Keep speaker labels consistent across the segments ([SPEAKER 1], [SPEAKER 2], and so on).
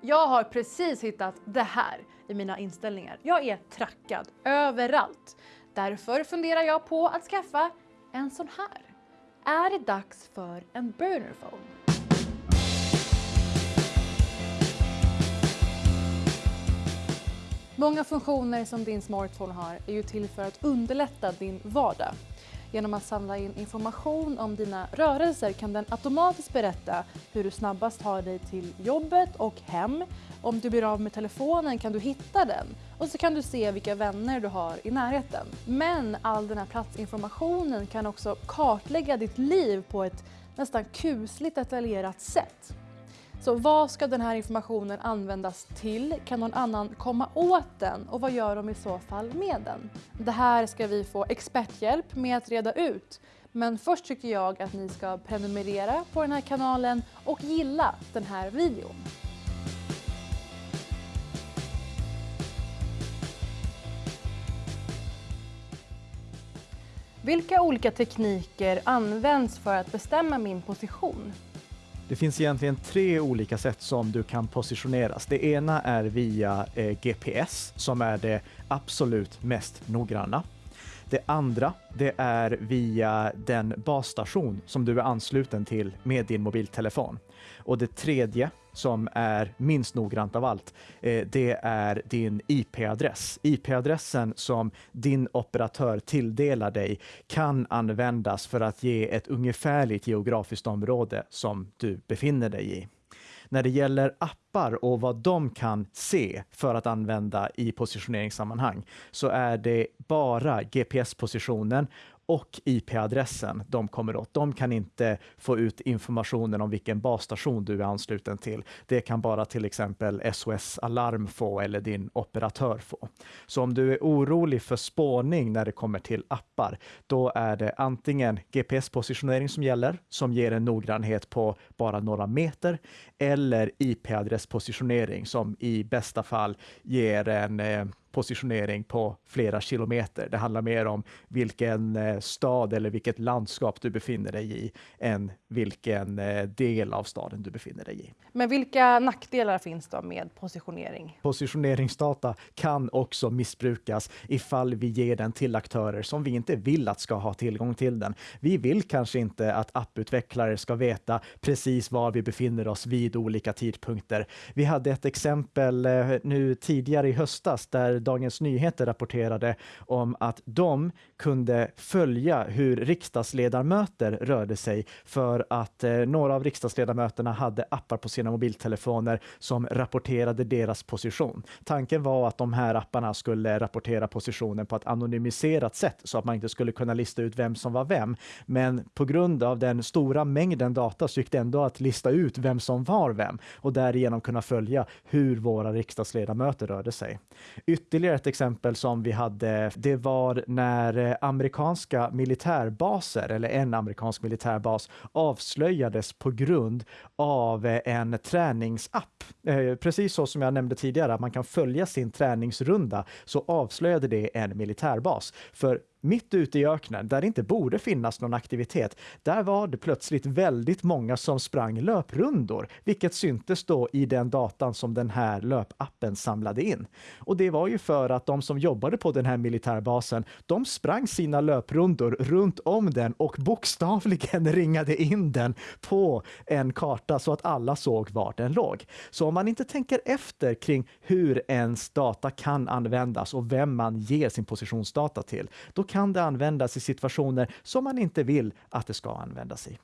[SPEAKER 1] Jag har precis hittat det här i mina inställningar. Jag är trackad överallt. Därför funderar jag på att skaffa en sån här. Är det dags för en burner phone? Många funktioner som din smartphone har är ju till för att underlätta din vardag. Genom att samla in information om dina rörelser kan den automatiskt berätta hur du snabbast tar dig till jobbet och hem. Om du blir av med telefonen kan du hitta den och så kan du se vilka vänner du har i närheten. Men all den här platsinformationen kan också kartlägga ditt liv på ett nästan kusligt detaljerat sätt. Så vad ska den här informationen användas till? Kan någon annan komma åt den? Och vad gör de i så fall med den? Det här ska vi få experthjälp med att reda ut. Men först tycker jag att ni ska prenumerera på den här kanalen och gilla den här videon. Vilka olika tekniker används för att bestämma min position?
[SPEAKER 2] Det finns egentligen tre olika sätt som du kan positioneras. Det ena är via eh, GPS som är det absolut mest noggranna. Det andra, det är via den basstation som du är ansluten till med din mobiltelefon. Och det tredje, som är minst noggrant av allt, eh, det är din IP-adress. IP-adressen som din operatör tilldelar dig kan användas för att ge ett ungefärligt geografiskt område som du befinner dig i. När det gäller appar och vad de kan se för att använda i positioneringssammanhang så är det bara GPS-positionen och IP-adressen de kommer åt. De kan inte få ut informationen om vilken basstation du är ansluten till. Det kan bara till exempel SOS Alarm få eller din operatör få. Så om du är orolig för spårning när det kommer till appar, då är det antingen GPS-positionering som gäller, som ger en noggrannhet på bara några meter, eller IP-adresspositionering som i bästa fall ger en eh, positionering på flera kilometer. Det handlar mer om vilken eh, stad eller vilket landskap du befinner dig i än vilken eh, del av staden du befinner dig i.
[SPEAKER 1] Men vilka nackdelar finns då med positionering?
[SPEAKER 2] Positioneringsdata kan också missbrukas ifall vi ger den till aktörer som vi inte vill att ska ha tillgång till den. Vi vill kanske inte att apputvecklare ska veta precis var vi befinner oss vid olika tidpunkter. Vi hade ett exempel eh, nu tidigare i höstas där Dagens Nyheter rapporterade om att de kunde följa hur riksdagsledamöter rörde sig för att eh, några av riksdagsledamöterna hade appar på sina mobiltelefoner som rapporterade deras position. Tanken var att de här apparna skulle rapportera positionen på ett anonymiserat sätt så att man inte skulle kunna lista ut vem som var vem. Men på grund av den stora mängden data så gick det ändå att lista ut vem som var vem och därigenom kunna följa hur våra riksdagsledamöter rörde sig. Ytterligare ett exempel som vi hade, det var när eh, amerikanska militärbaser, eller en amerikansk militärbas, avslöjades på grund av eh, en träningsapp. Eh, precis så som jag nämnde tidigare, att man kan följa sin träningsrunda, så avslöjade det en militärbas. För mitt ute i öknen, där det inte borde finnas någon aktivitet, där var det plötsligt väldigt många som sprang löprundor, vilket syntes då i den datan som den här löpappen samlade in. Och det var ju för att de som jobbade på den här militärbasen, de sprang sina löprundor runt om den och bokstavligen ringade in den på en karta så att alla såg var den låg. Så om man inte tänker efter kring hur ens data kan användas och vem man ger sin positionsdata till, då kan det användas i situationer som man inte vill att det ska användas i.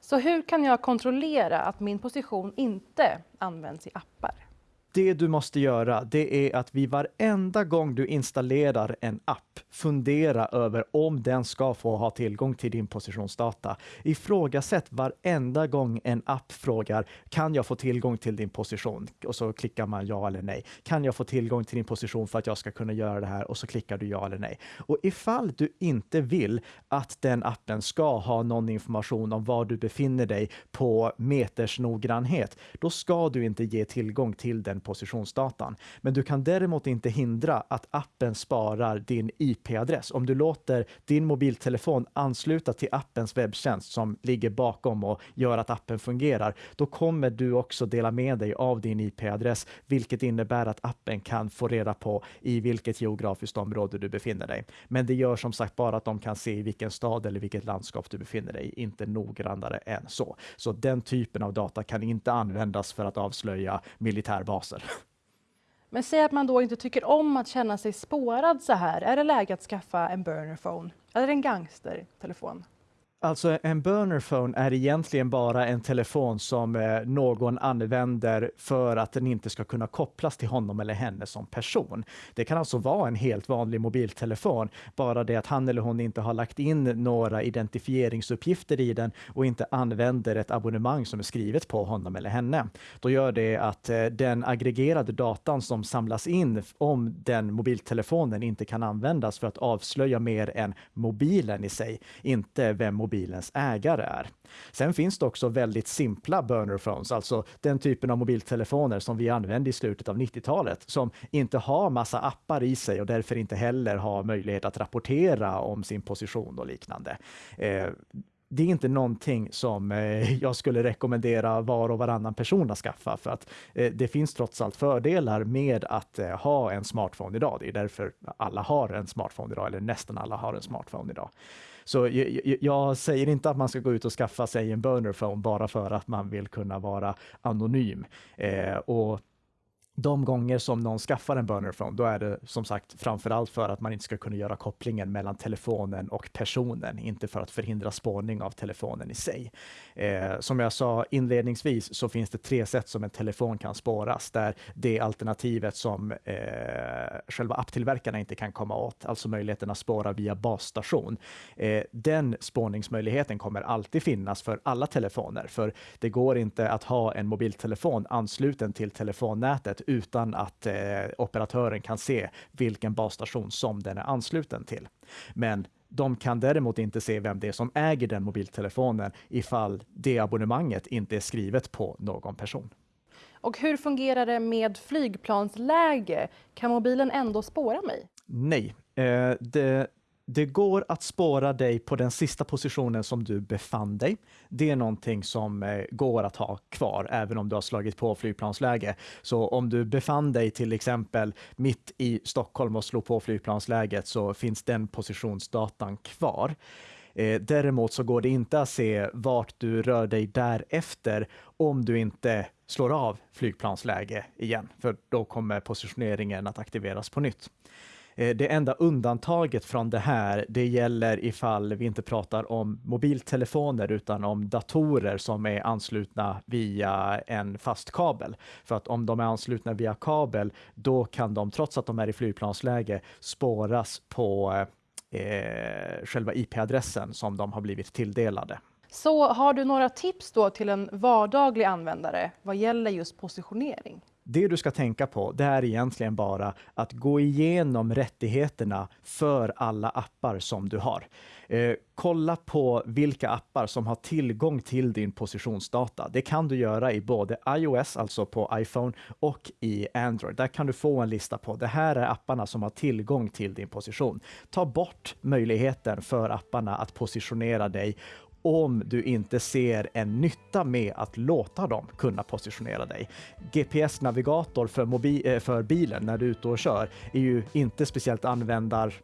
[SPEAKER 1] Så hur kan jag kontrollera att min position inte används i appar?
[SPEAKER 2] Det du måste göra, det är att vid varenda gång du installerar en app, fundera över om den ska få ha tillgång till din positionsdata. Ifrågasätt varenda gång en app frågar, kan jag få tillgång till din position? Och så klickar man ja eller nej. Kan jag få tillgång till din position för att jag ska kunna göra det här? Och så klickar du ja eller nej. Och ifall du inte vill att den appen ska ha någon information om var du befinner dig på meters noggrannhet, då ska du inte ge tillgång till den den positionsdatan. Men du kan däremot inte hindra att appen sparar din IP-adress. Om du låter din mobiltelefon ansluta till appens webbtjänst som ligger bakom och gör att appen fungerar, då kommer du också dela med dig av din IP-adress, vilket innebär att appen kan få reda på i vilket geografiskt område du befinner dig. Men det gör som sagt bara att de kan se i vilken stad eller vilket landskap du befinner dig i, inte noggrannare än så. Så den typen av data kan inte användas för att avslöja militärbaser.
[SPEAKER 1] Men säg att man då inte tycker om att känna sig spårad så här. Är det läge att skaffa en burner phone eller en gangstertelefon?
[SPEAKER 2] Alltså en burner phone är egentligen bara en telefon som eh, någon använder för att den inte ska kunna kopplas till honom eller henne som person. Det kan alltså vara en helt vanlig mobiltelefon, bara det att han eller hon inte har lagt in några identifieringsuppgifter i den och inte använder ett abonnemang som är skrivet på honom eller henne. Då gör det att eh, den aggregerade datan som samlas in om den mobiltelefonen inte kan användas för att avslöja mer än mobilen i sig, inte vem mobilens ägare är. Sen finns det också väldigt simpla burner phones, alltså den typen av mobiltelefoner som vi använde i slutet av 90-talet, som inte har massa appar i sig och därför inte heller har möjlighet att rapportera om sin position och liknande. Eh, det är inte någonting som eh, jag skulle rekommendera var och varannan person att skaffa för att eh, det finns trots allt fördelar med att eh, ha en smartphone idag. Det är därför alla har en smartphone idag, eller nästan alla har en smartphone idag. Så jag, jag, säger inte att man ska gå ut och skaffa sig en burner phone bara för att man vill kunna vara anonym. Eh, och de gånger som någon skaffar en burner phone, då är det som sagt framförallt för att man inte ska kunna göra kopplingen mellan telefonen och personen, inte för att förhindra spårning av telefonen i sig. Eh, som jag sa inledningsvis så finns det tre sätt som en telefon kan spåras, där det alternativet som eh, själva apptillverkarna inte kan komma åt, alltså möjligheten att spåra via basstation. Eh, den spårningsmöjligheten kommer alltid finnas för alla telefoner, för det går inte att ha en mobiltelefon ansluten till telefonnätet utan att eh, operatören kan se vilken basstation som den är ansluten till. Men de kan däremot inte se vem det är som äger den mobiltelefonen ifall det abonnemanget inte är skrivet på någon person.
[SPEAKER 1] Och hur fungerar det med flygplansläge? Kan mobilen ändå spåra mig?
[SPEAKER 2] Nej, eh, det, det går att spåra dig på den sista positionen som du befann dig. Det är någonting som eh, går att ha kvar även om du har slagit på flygplansläge. Så om du befann dig till exempel mitt i Stockholm och slog på flygplansläget så finns den positionsdatan kvar. Eh, däremot så går det inte att se vart du rör dig därefter om du inte slår av flygplansläge igen, för då kommer positioneringen att aktiveras på nytt. Eh, det enda undantaget från det här, det gäller ifall vi inte pratar om mobiltelefoner utan om datorer som är anslutna via en fast kabel. För att om de är anslutna via kabel, då kan de, trots att de är i flygplansläge, spåras på eh, själva IP-adressen som de har blivit tilldelade.
[SPEAKER 1] Så har du några tips då till en vardaglig användare vad gäller just positionering?
[SPEAKER 2] Det du ska tänka på, det är egentligen bara att gå igenom rättigheterna för alla appar som du har. Eh, kolla på vilka appar som har tillgång till din positionsdata. Det kan du göra i både iOS, alltså på iPhone, och i Android. Där kan du få en lista på det här är apparna som har tillgång till din position. Ta bort möjligheten för apparna att positionera dig om du inte ser en nytta med att låta dem kunna positionera dig. GPS-navigator för, eh, för bilen när du är ute och kör är ju inte speciellt användar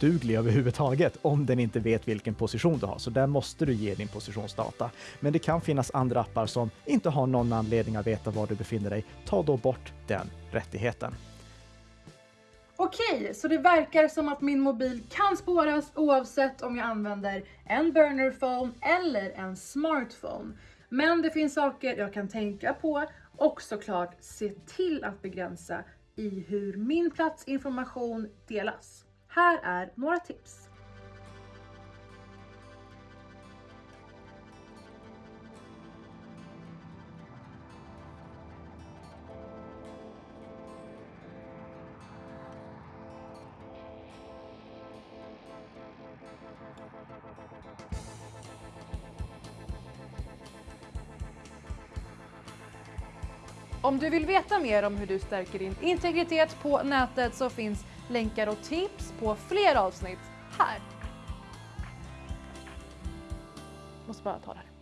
[SPEAKER 2] duglig överhuvudtaget om den inte vet vilken position du har. Så där måste du ge din positionsdata. Men det kan finnas andra appar som inte har någon anledning att veta var du befinner dig. Ta då bort den rättigheten.
[SPEAKER 1] Okej, så det verkar som att min mobil kan spåras oavsett om jag använder en burner phone eller en smartphone. Men det finns saker jag kan tänka på och såklart se till att begränsa i hur min platsinformation delas. Här är några tips. Om du vill veta mer om hur du stärker din integritet på nätet så finns länkar och tips på fler avsnitt här. Måste bara ta det här.